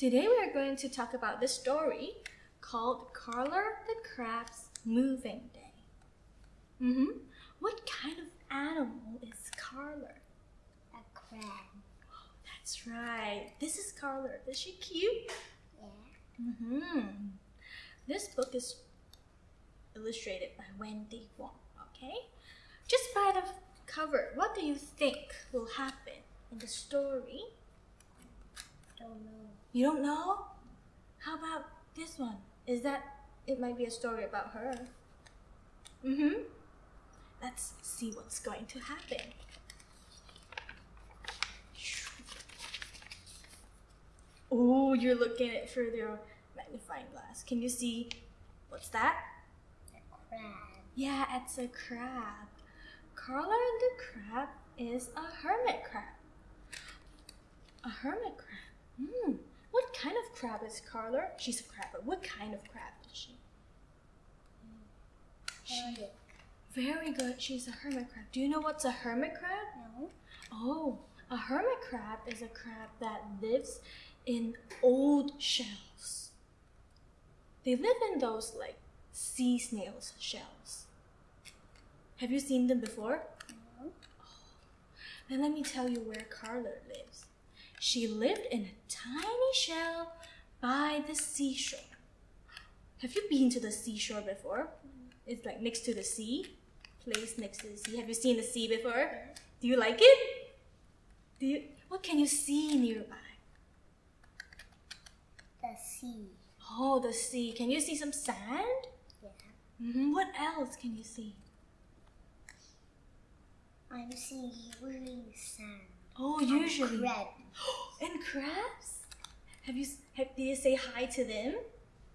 Today we are going to talk about this story called Carla the Crab's Moving Day. Mm-hmm. What kind of animal is Carla? A crab. That's right. This is Carla. Is she cute? Yeah. Mm-hmm. This book is illustrated by Wendy Wong. Okay? Just by the cover, what do you think will happen in the story? I don't know. You don't know? How about this one? Is that it might be a story about her? Mm-hmm. Let's see what's going to happen. Oh, you're looking at it through your magnifying glass. Can you see what's that? A crab. Yeah, it's a crab. Carla the crab is a hermit crab. A hermit crab. Hmm. What kind of crab is Carla? She's a crab, but what kind of crab is she? She, very good. She's a hermit crab. Do you know what's a hermit crab? No. Oh, a hermit crab is a crab that lives in old shells. They live in those like sea snails shells. Have you seen them before? No. Oh. Then let me tell you where Carla lives. She lived in a tiny shell by the seashore. Have you been to the seashore before? It's like next to the sea, place next to the sea. Have you seen the sea before? Do you like it? Do you? What can you see nearby? The sea. Oh, the sea. Can you see some sand? Yeah. hmm What else can you see? I'm seeing usually sand. Oh, And usually. Crab. And crabs? Have you? Have, did you say hi to them?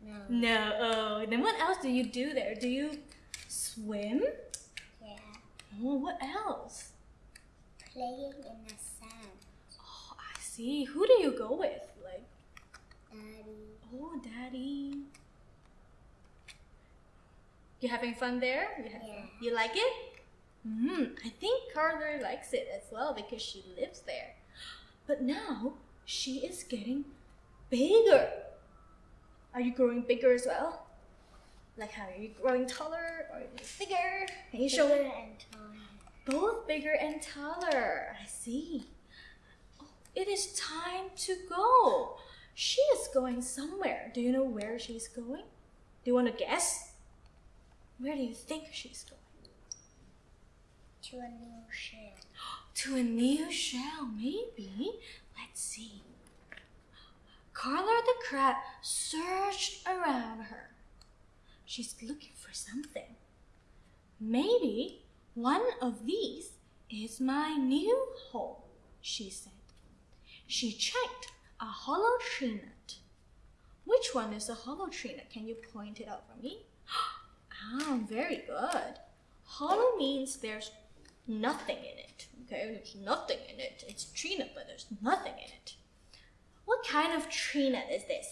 No. No. Oh, then what else do you do there? Do you swim? Yeah. Oh, what else? Playing in the sand. Oh, I see. Who do you go with? Like, Daddy. oh, daddy. You having fun there? You, have Yeah. you like it? Hmm. I think Carla likes it as well because she lives there. But now she is getting bigger. Are you growing bigger as well? Like how are you growing taller or bigger? Can you show Bigger me? and taller. Both bigger and taller. I see. Oh, it is time to go. She is going somewhere. Do you know where she's going? Do you want to guess? Where do you think she's going? To a new shell. To a new shell, maybe. Let's see. Carla the crab searched around her. She's looking for something. Maybe one of these is my new home, she said. She checked a hollow tree nut. Which one is a hollow tree nut? Can you point it out for me? Ah, very good. Hollow means there's nothing in it. Okay, there's nothing in it. It's tree nut, but there's nothing in it. What kind of tree nut is this?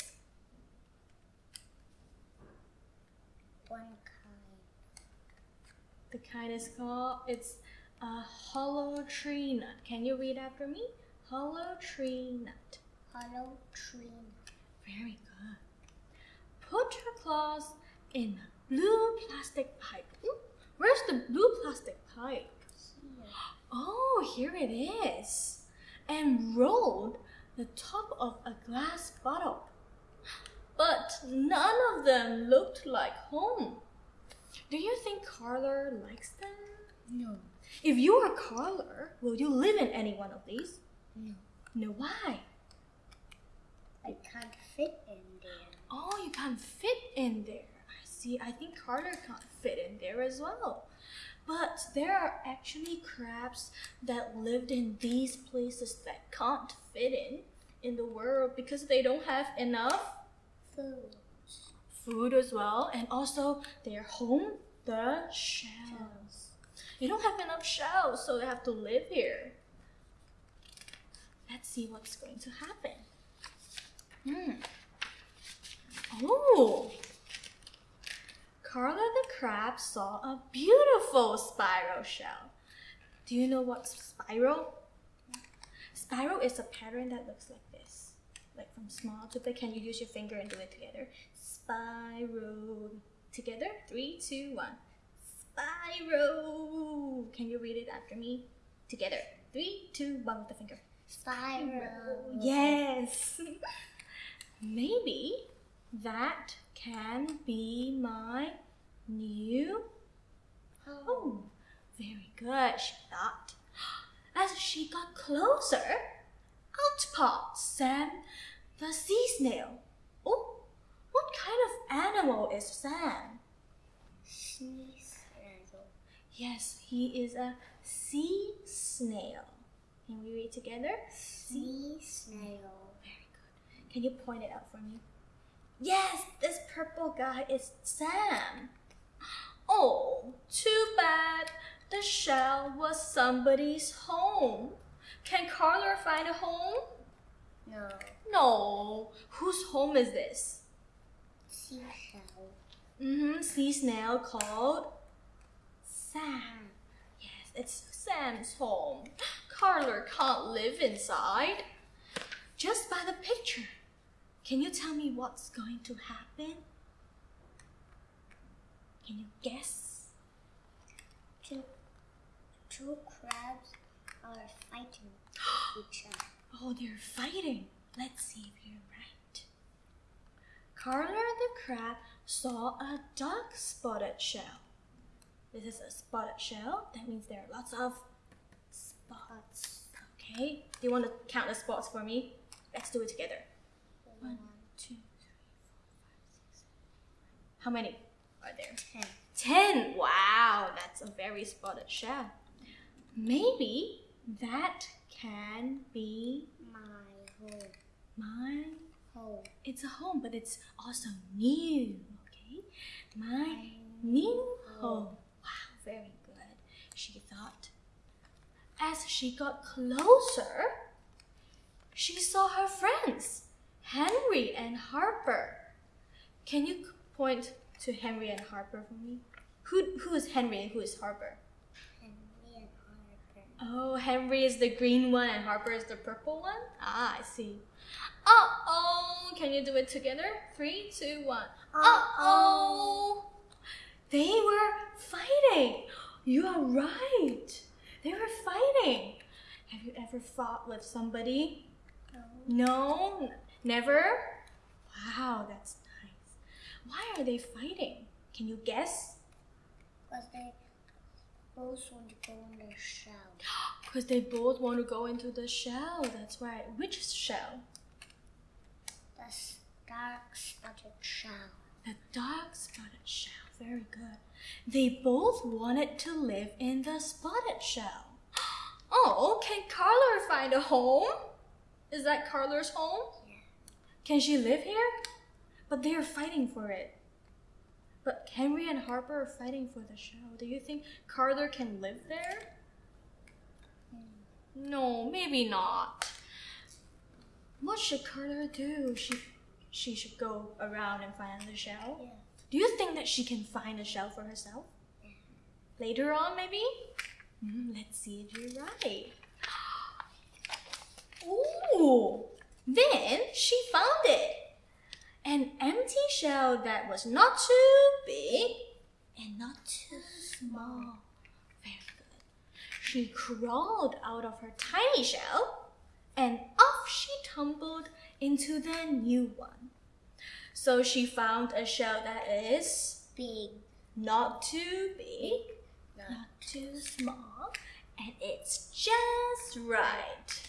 One kind. The kind is called, it's a hollow tree nut. Can you read after me? Hollow tree nut. Hollow tree. Very good. Put your claws in a blue plastic pipe. Where's the blue plastic pipe? Oh, here it is. And rolled the top of a glass bottle. But none of them looked like home. Do you think Carla likes them? No. If you are Carla, will you live in any one of these? No. No, why? I can't fit in there. Oh, you can't fit in there. I see. I think Carla can't fit in there as well. But there are actually crabs that lived in these places that can't fit in in the world because they don't have enough Food. food as well, and also their home, the shells. They don't have enough shells, so they have to live here. Let's see what's going to happen. Hmm. Oh! Carla the crab saw a beautiful spiral shell. Do you know what's spiral? Spiral is a pattern that looks like this. like from small to big. Can you use your finger and do it together? Spiral. Together. Three, two, one. Spiral. Can you read it after me? Together. Three, two, one with the finger. Spiral. Yes. Maybe that can be my new Oh. Very good, she thought. As she got closer, out popped Sam the sea snail. Oh, what kind of animal is Sam? Sea snail. Yes, he is a sea snail. Can we read together? Sea snail. Very good. Can you point it out for me? Yes, this purple guy is Sam. Oh, too bad. The shell was somebody's home. Can Carla find a home? No. No. Whose home is this? Seashell. Mm-hmm. Sea snail called Sam. Yes, it's Sam's home. Carla can't live inside. Just by the picture, can you tell me what's going to happen? Can you guess? Two, two crabs are fighting each other. Oh, they're fighting. Let's see if you're right. Carla the crab saw a dark spotted shell. This is a spotted shell. That means there are lots of spots. Okay. Do you want to count the spots for me? Let's do it together. One, two, three, four, five, six, seven. How many are there? Ten. Ten. Wow, that's a very spotted shell. Maybe that can be My home. my. Home. It's a home, but it's also new. Okay, my new home. Wow, very good. She thought. As she got closer, she saw her friends, Henry and Harper. Can you point to Henry and Harper for me? Who who is Henry and who is Harper? Henry and Harper. Oh, Henry is the green one and Harper is the purple one? Ah, I see. Uh oh! Can you do it together? Three, two, one. Uh oh! They were fighting! You are right! They were fighting! Have you ever fought with somebody? No. No? Never? Wow, that's. Why are they fighting? Can you guess? Because they both want to go in the shell. Because they both want to go into the shell. That's right. Which shell? The dark spotted shell. The dark spotted shell. Very good. They both wanted to live in the spotted shell. Oh, can Carla find a home? Is that Carla's home? Yeah. Can she live here? But they are fighting for it. But Henry and Harper are fighting for the shell. Do you think Carla can live there? No, maybe not. What should Carla do? She she should go around and find the shell. Yeah. Do you think that she can find a shell for herself? Later on, maybe? Mm, let's see if you're right. Ooh! Then she found it. Shell that was not too big and not too small. Very good. She crawled out of her tiny shell and off she tumbled into the new one. So she found a shell that is Big. not too big, Not not too small, and it's just right.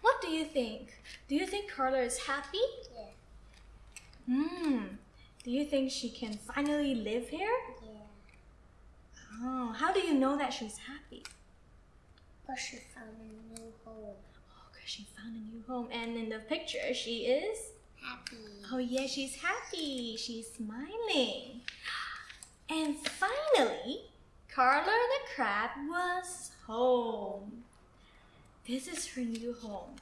What do you think? Do you think Carla is happy? Yeah. Hmm. Do you think she can finally live here? Yeah. Oh, how do you know that she's happy? But she found a new home. Oh, because she found a new home. And in the picture, she is. Happy. Oh, yeah, she's happy. She's smiling. And finally, Carla the crab was home. This is her new home.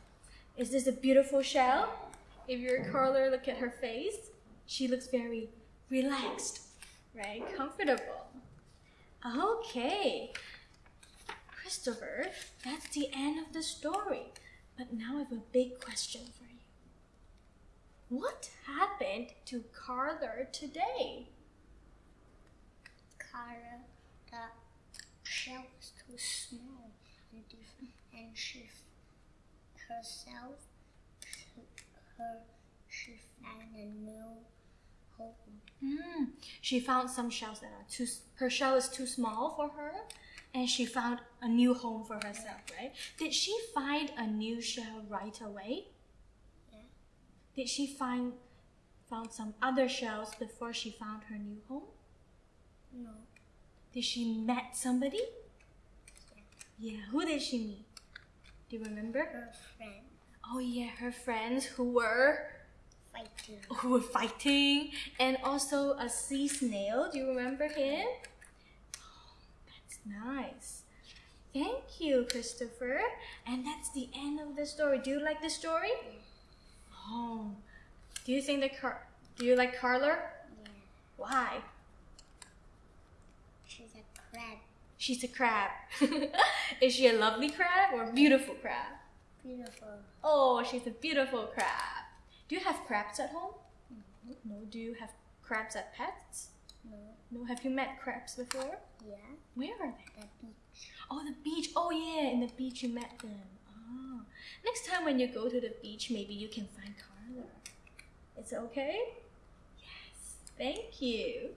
Is this a beautiful shell? If you're Carla, look at her face. She looks very relaxed, right? Comfortable. Okay. Christopher, that's the end of the story. But now I have a big question for you. What happened to Carla today? Carla, the shell was too small and and she herself, her, she found a new home. Hmm. She found some shells that are too. Her shell is too small for her, and she found a new home for herself. Right? Did she find a new shell right away? Yeah. Did she find found some other shells before she found her new home? No, Did she met somebody? Yeah. Who did she meet? Do you remember? her friend Oh yeah, her friends who were fighting. who were fighting, and also a sea snail. Do you remember him? Oh, that's nice. Thank you, Christopher. And that's the end of the story. Do you like the story? Oh, do you think the Car? Do you like Carla? Yeah, Why? she's a crab. She's a crab. Is she a lovely crab or a beautiful crab? Beautiful. Oh, she's a beautiful crab. Do you have crabs at home? No. Do you have crabs as pets? No, No. Have you met crabs before? yeah, Where are they? At the beach. Oh, the beach. Oh, yeah, in the beach you met them. Ah. Next time when you go to the beach, maybe you can find Carla. It's okay? Yes. Thank you.